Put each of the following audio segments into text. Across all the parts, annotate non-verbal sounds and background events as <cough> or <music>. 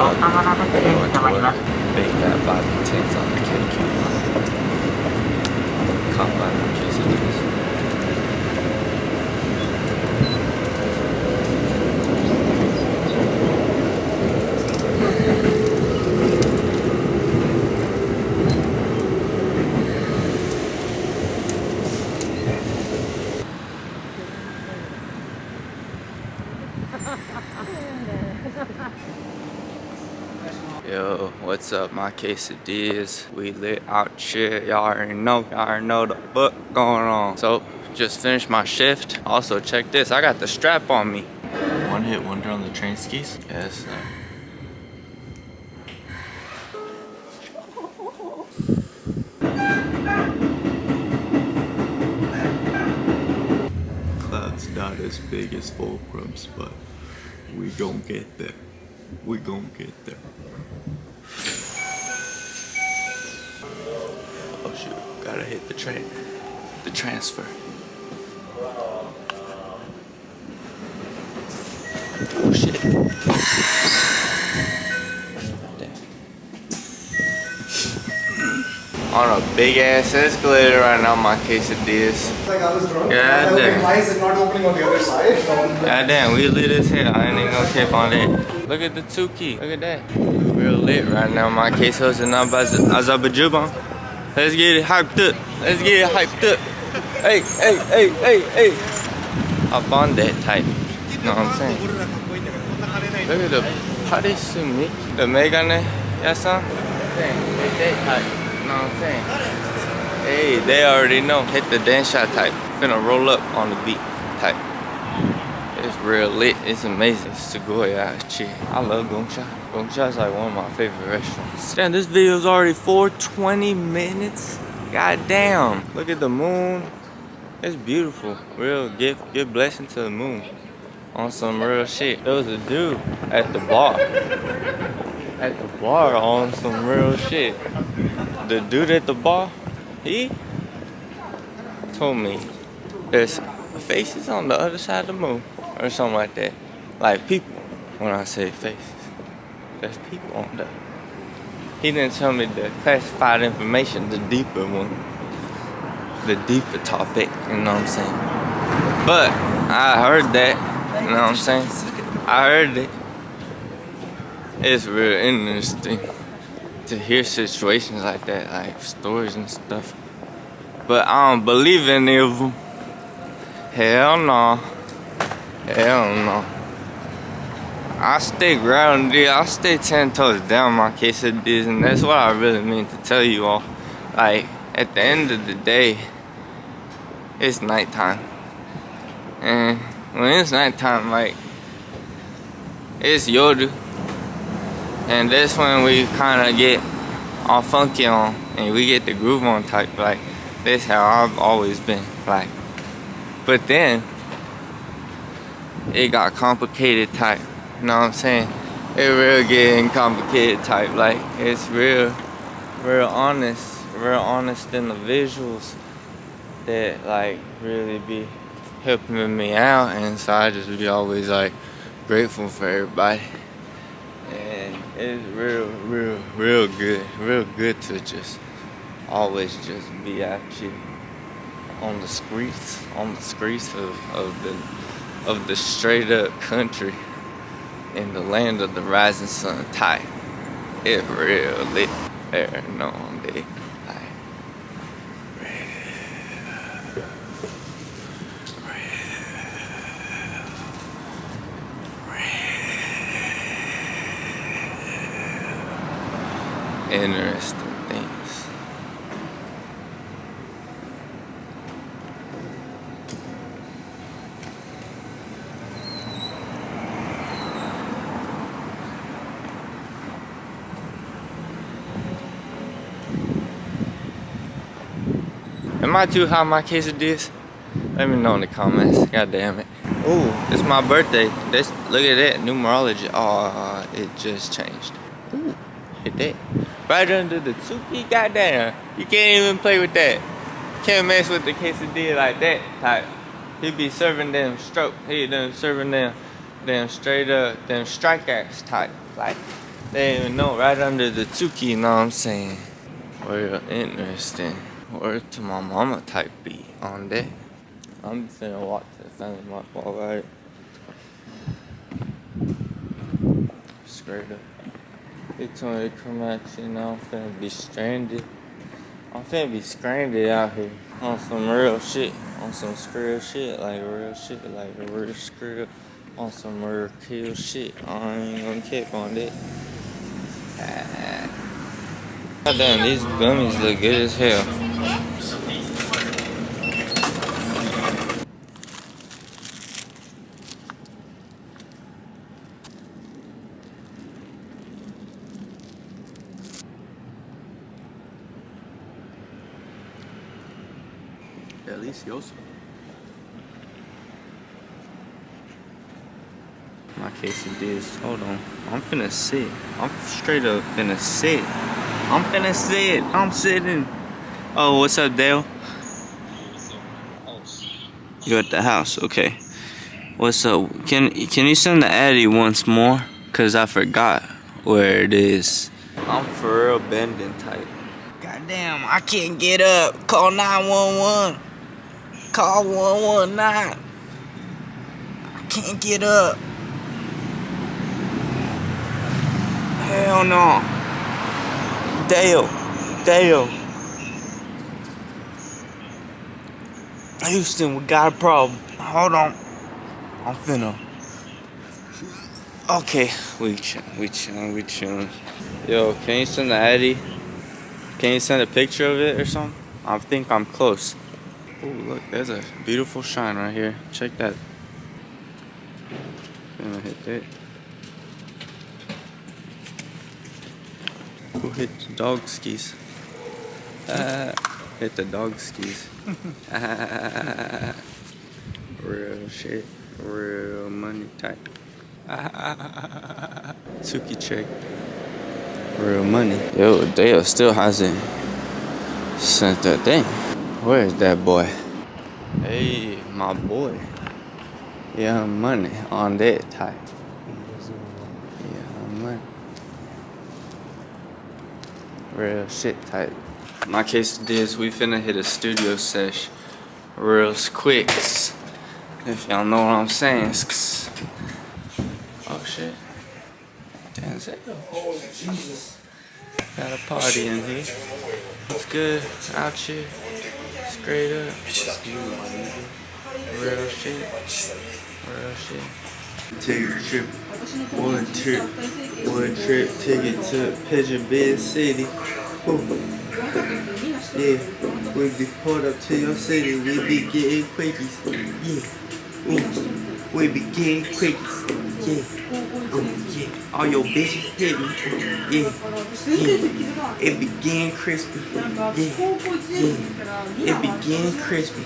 thought you might want to make that body tank on the KQ. Caught by the Yo, what's up? My quesadillas. We lit out shit. Y'all already know. Y'all already know the book going on. So, just finished my shift. Also, check this. I got the strap on me. One hit wonder on the train skis? Yes, sir. Cloud's not as big as Fulcrum's, but we gon' get there. We gon' get there. Gotta hit the train. The transfer. Oh shit. Damn. On a big ass escalator right now, my quesadillas. Like I was drunk. Yeah, damn. like, why is it not opening on the other side? God damn, we lit as hell. I ain't even gonna keep on that. Look at the two key. Look at that. Real lit right now. My case hosted now by Azerbaijan. Let's get it hyped up. Let's get it hyped up. Hey, hey, hey, hey, hey. Up on that type. You know what I'm saying? Look at the party sumi. The megane. Eh? Yes, sir? Hit that type. You know what I'm saying? Hey, they already know. Hit the dance shot type. Finna roll up on the beat type. Real lit. It's amazing. It's Segoya Chi. I love Gongcha. Gongcha is like one of my favorite restaurants. Damn, this video is already 420 minutes. God damn. Look at the moon. It's beautiful. Real gift, good blessing to the moon. On some real shit. There was a dude at the bar. At the bar on some real shit. The dude at the bar, he told me there's faces on the other side of the moon or something like that. Like people, when I say faces, there's people on there. He didn't tell me the classified information, the deeper one, the deeper topic, you know what I'm saying? But I heard that, you know what I'm saying? I heard it. It's real interesting to hear situations like that, like stories and stuff. But I don't believe any of them. Hell no. Hell no. I stay grounded. I stay ten toes down my case of this, and that's what I really mean to tell you all. Like at the end of the day, it's nighttime, and when it's nighttime, like it's Yodu, and that's when we kind of get all funky on, and we get the groove on type. Like that's how I've always been. Like, but then it got complicated type. You know what I'm saying? It real getting complicated type. Like it's real, real honest, real honest in the visuals that like really be helping me out, and so I just be always like grateful for everybody. And it's real, real, real good, real good to just always just be out here on the streets, on the streets of, of the of the straight up country in the land of the rising sun type. It real lit no day. Interesting Am I too high my quesadillas? Let me know in the comments. God damn it. Ooh, it's my birthday. This look at that numerology. Oh, it just changed. Ooh, hit that. Right under the Tsuki, goddamn. You can't even play with that. Can't mess with the quesadilla like that type. He be serving them stroke. He done serving them them straight up them strike ass type. Like They even know right under the Tuki, you know what I'm saying? Real interesting. Word to my mama type beat on that. I'm finna walk to the family mark, alright? Straight up. They told me to come at you, know I'm finna be stranded. I'm finna be stranded out here on some real shit. On some real shit, like real shit, like a real script. On some real kill shit. I ain't gonna keep on that. Ah. God damn, these gummies look good as hell. Delicioso. My quesadillas. Hold on. I'm finna sit. I'm straight up finna sit. I'm finna sit. I'm sitting. Oh, what's up, Dale? You at the house? Okay. What's up? Can can you send the Addy once more? Cause I forgot where it is. I'm for real bending type. Goddamn, I can't get up. Call 911. Call 119. I can't get up. Hell no. Dale. Dale. Houston, we got a problem. Hold on. I'm finna. Okay, we chillin', we chillin', we chillin'. Yo, can you send the Eddie? Can you send a picture of it or something? I think I'm close. Oh, look, there's a beautiful shine right here. Check that. Gonna hit that. Who hit the dog skis? Uh, hit the dog skis. <laughs> <laughs> Real shit. Real money type. <laughs> Tuki check. Real money. Yo, Dale still hasn't sent that thing. Where is that boy? Hey, my boy. Yeah, money on that type. Yeah, money. Real shit type. My case is we finna hit a studio sesh real quick. If y'all know what I'm saying. Oh shit. It. Oh Jesus. Got a party in here. It's good out here? Straight up. Real shit. Real shit. Take a trip. One trip. One trip. Take it to Pigeon Bed City. Yeah, we be pulled up to your city, we be getting quickies. Yeah, Ooh. we be getting quickies. Yeah, yeah. All your bitches hit me. Yeah, yeah. It began crispy. Yeah, yeah. It be getting crispy.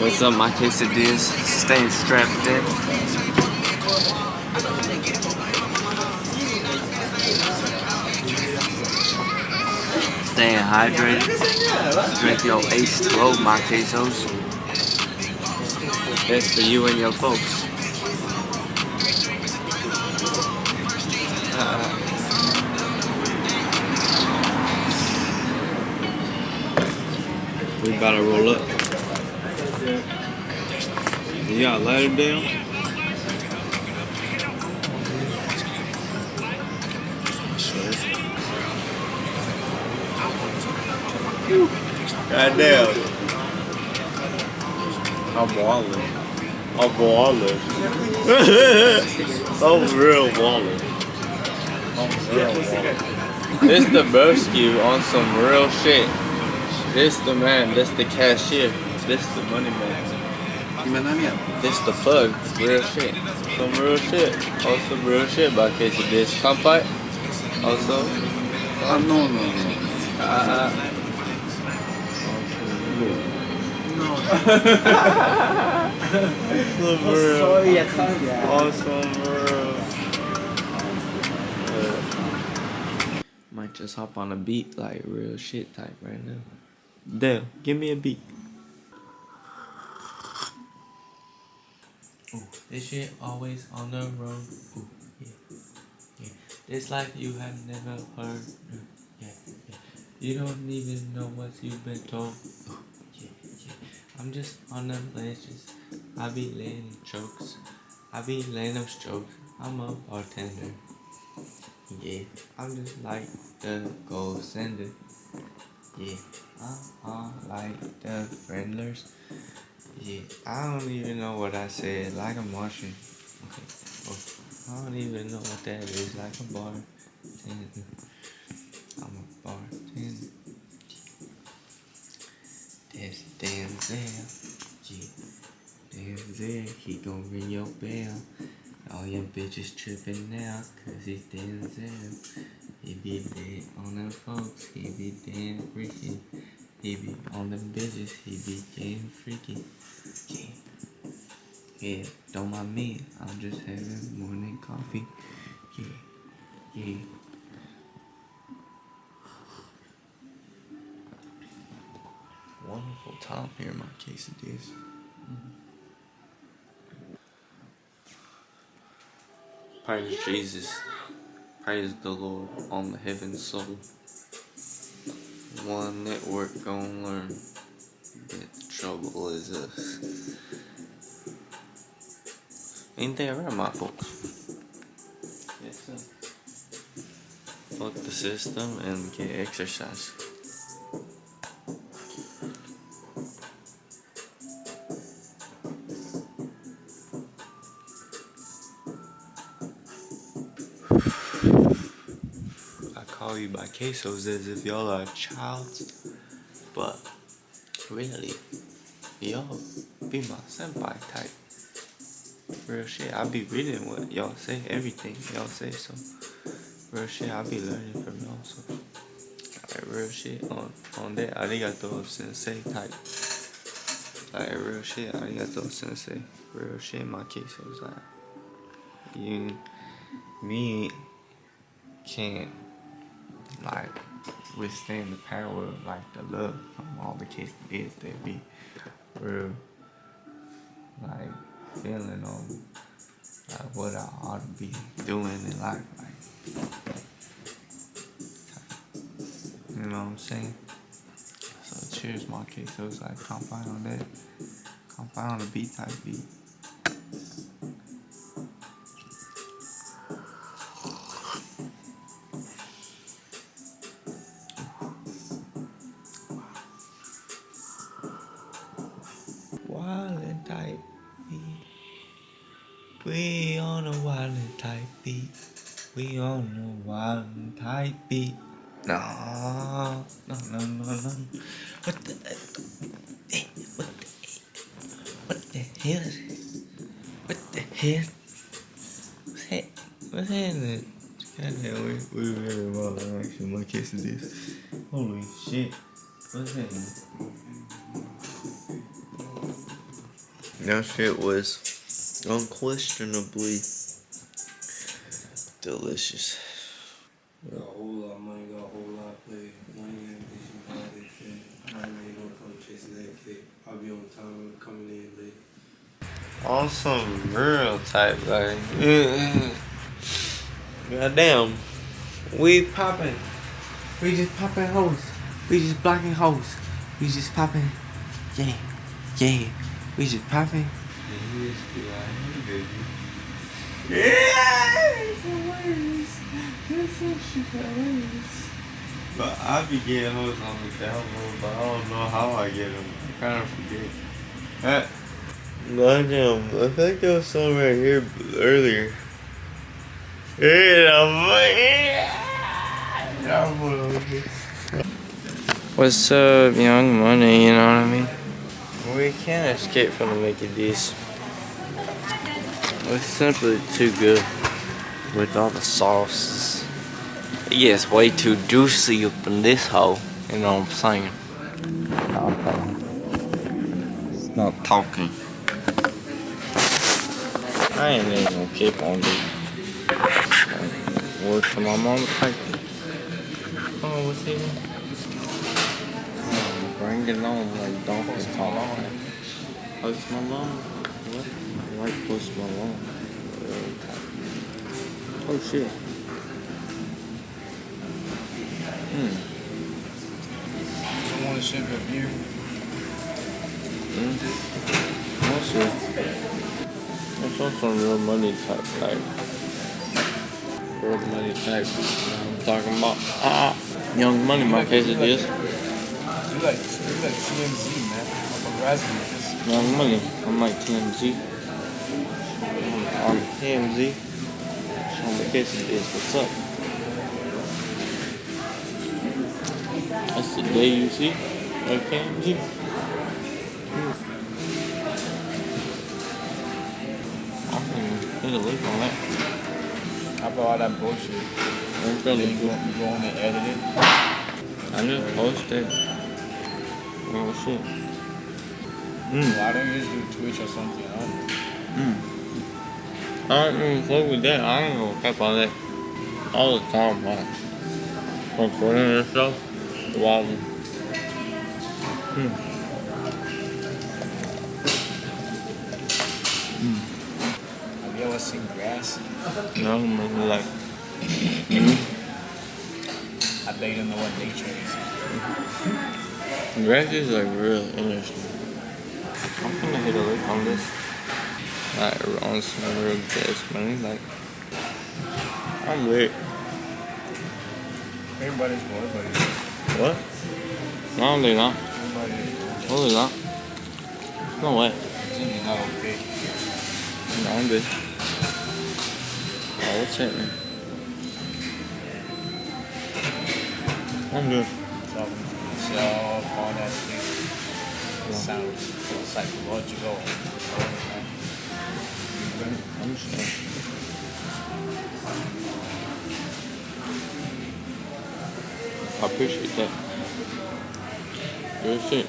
What's up, my quesadillas? Staying strapped in. Staying hydrated. Drink your H2O, my quesos. That's for you and your folks. Uh, we about to roll up. You got a lighter down? God damn. I'm walling. I'm walling. I'm real walling. I'm real walling. This the Broski on some real shit. This the man, this the cashier. This the money man. This the plug. Real shit. Some real shit. Also real shit by case of this. Kampai. Also. Uh, no, no, no. Uh, <laughs> <laughs> Awesome, bro. Awesome, bro. Might just hop on a beat like real shit type right now. Dale, give me a beat. Ooh, this shit always on the road. Ooh, yeah, yeah. This life you have never heard. Ooh, yeah, yeah. You don't even know what you've been told. Ooh, yeah, yeah. I'm just on the ledges. I be laying jokes. I be laying them strokes. I'm a bartender. Yeah, I'm just like the gold sender. Yeah, I'm like the friendlers. Yeah, I don't even know what I said. Like a Martian. Okay. Oh, I don't even know what that is. Like a bartender. I'm a bartender. Denzel. Yeah. Denzel, he gon' ring your bell. All your bitches tripping now, cause he's Denzel. He be dead on them folks, he be damn freaky. He be on them bitches, he be getting freaky. Yeah, yeah, don't mind me, I'm just having morning coffee. Yeah, yeah. Time here my quesadillas. Praise Jesus. Praise the Lord on the heaven soul. One network gonna learn that the trouble is us. Ain't that right, my folks? Yes, sir. Fuck the system and get exercise. You by quesos as if y'all are a child, but really, y'all be my senpai type. Real shit, I be reading what y'all say, everything y'all say, so real shit, I be learning from y'all, so like real shit on on that arigato sensei type. Like real shit, arigato sensei. Real shit, my quesos like you, me can't like withstand the power of like the love from all the kids is that be real. Like feeling on like what I ought to be doing in life like you know what I'm saying? So cheers my kids. So it's like compound on that compound on the beat type beat on a wildin' type beat. No, no, no, no, no. What the, what the, what the hell? is it? What the hell? What's that? What's happening? Goddamn, we, we really well actually my case of this. Holy shit. What's happening? That shit was unquestionably delicious. Got a whole lot of money, got a whole lot of play. Money all that shit. I ain't gonna come chasing that. I'll be on time coming in late. On some real type, like, goddamn, we popping. We just popping hoes. We just blocking hoes. We just popping. Yeah, yeah. We just popping. Yeah, it's hilarious. It's so shit hilarious. But I be getting hoes on the download, but I don't know how I get them. I kind of forget. Uh, Goddamn, I think there was some right here earlier. What's up, young money, you know what I mean? We can't escape from the Mickey D's. It's simply too good with all the sauces. It gets way too juicy up in this hole, you know what I'm saying? It's not talking. I ain't even gonna keep on doing Word to my mom type. Oh, what's he doing? Bring it on like Donkey Kong. Oh, it's my mom. Like Post Malone. Real tight. Oh shit. Hmm. I want to ship a beer. Mm. That's it. That's on some real money type, like real money type. You know what I'm talking about? Ah, young money. My case it is. You like, you like TMZ, man. I'm a. Young money. I'm like TMZ. TMZ. So my case is. What's up? That's the day you see. Like TMZ. I'm gonna hit a lick on that. How about all that bullshit? I'm you go, go on and edit it. I just posted. Oh shit. Mm. Why don't you just do Twitch or something? I don't know. Mm. I don't even fuck with that. I don't know cap on that all the time, man. Recording this stuff. Wow. Mm. Have you ever seen grass? No, maybe like. Mm. I bet you don't know what nature is. Grass is like real interesting. I'm gonna hit a lick on this. Like on some real gas money. Like I'm lit. Everybody's more, everybody's What? No, they're not. they're not. No way. You're not okay. No, I'm good. Oh, what's happening? I'm good. Yourself, all that. It sounds psychological. I appreciate that. Good shit.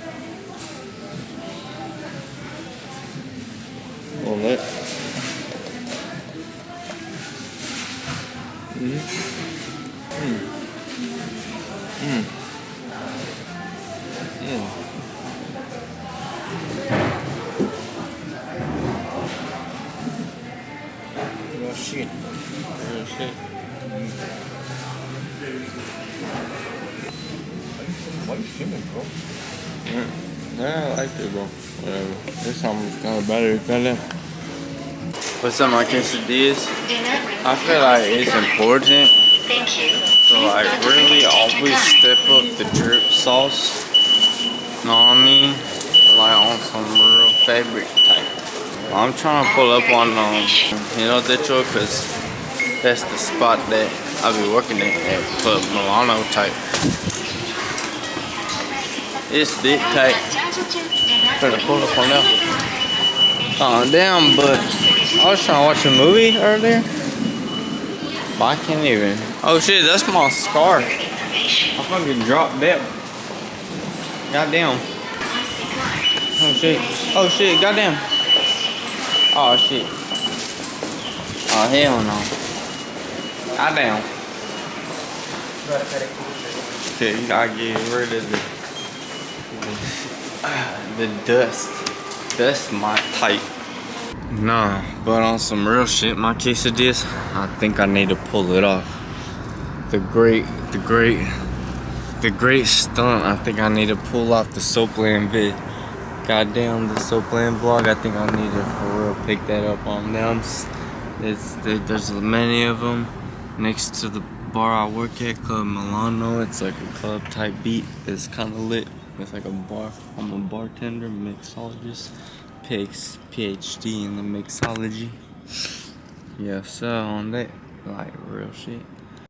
Real shit. Good shit. Why you filming, bro? Yeah, yeah, I like it, bro. Whatever. This time it's kind of better, kinda. What's up, my quesadillas? I feel like it's important to like really always step up the drip sauce. Know what I mean? Like on some real fabric type. I'm trying to pull up on um, you know Detroit, cause that's the spot that I'll be working at at Milano type. It's big tight. Trying to pull up on that. Oh damn, but I was trying to watch a movie earlier. But I can't even. Oh shit, that's my scar. I fucking dropped that. Goddamn. Oh shit. Oh shit, goddamn. Oh shit. Oh hell no. Goddamn. Shit, you gotta get rid of the the dust. That's my type. Nah, but on some real shit, my quesadillas, I think I need to pull it off. The great, the great, the great stunt. I think I need to pull off the Soapland vid. Goddamn, the Soapland vlog. I think I need to for real pick that up on them. It's there- there's many of them next to the bar I work at, Club Milano. It's like a club type beat. It's kind of lit. It's like a bar. I'm a bartender, mixologist, takes PhD in the mixology. Yeah, so on that, like real shit.